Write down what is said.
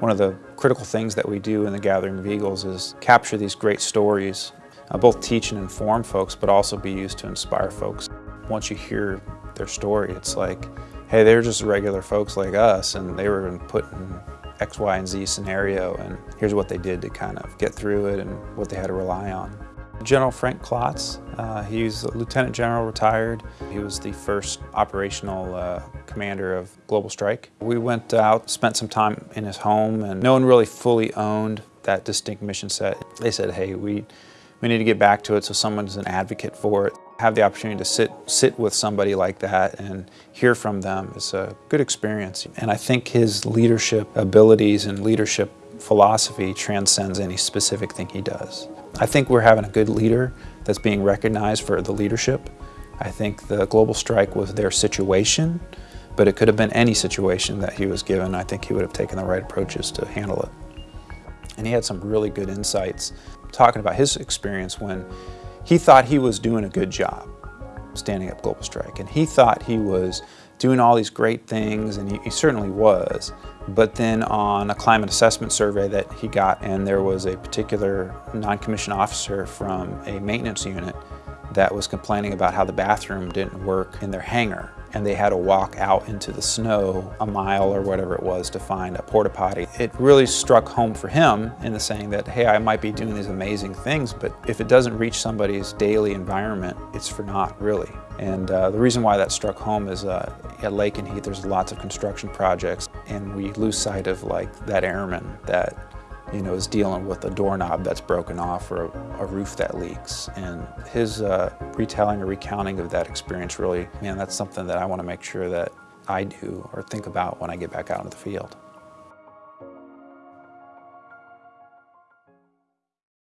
One of the critical things that we do in the Gathering of Eagles is capture these great stories, uh, both teach and inform folks, but also be used to inspire folks. Once you hear their story, it's like, hey, they're just regular folks like us, and they were put in X, Y, and Z scenario, and here's what they did to kind of get through it and what they had to rely on. General Frank Klotz, uh, he's a Lieutenant General retired. He was the first operational uh, commander of Global Strike. We went out, spent some time in his home, and no one really fully owned that distinct mission set. They said, hey, we, we need to get back to it so someone's an advocate for it. Have the opportunity to sit, sit with somebody like that and hear from them is a good experience. And I think his leadership abilities and leadership philosophy transcends any specific thing he does. I think we're having a good leader that's being recognized for the leadership. I think the global strike was their situation, but it could have been any situation that he was given. I think he would have taken the right approaches to handle it. And he had some really good insights talking about his experience when he thought he was doing a good job standing up global strike and he thought he was doing all these great things and he, he certainly was. But then on a climate assessment survey that he got and there was a particular non-commissioned officer from a maintenance unit that was complaining about how the bathroom didn't work in their hangar and they had to walk out into the snow a mile or whatever it was to find a porta potty. It really struck home for him in the saying that, hey, I might be doing these amazing things, but if it doesn't reach somebody's daily environment, it's for naught, really. And uh, the reason why that struck home is uh, at Lakenheath, there's lots of construction projects, and we lose sight of like that airman that you know, is dealing with a doorknob that's broken off or a, a roof that leaks. And his uh, retelling or recounting of that experience really, man, that's something that I want to make sure that I do or think about when I get back out into the field.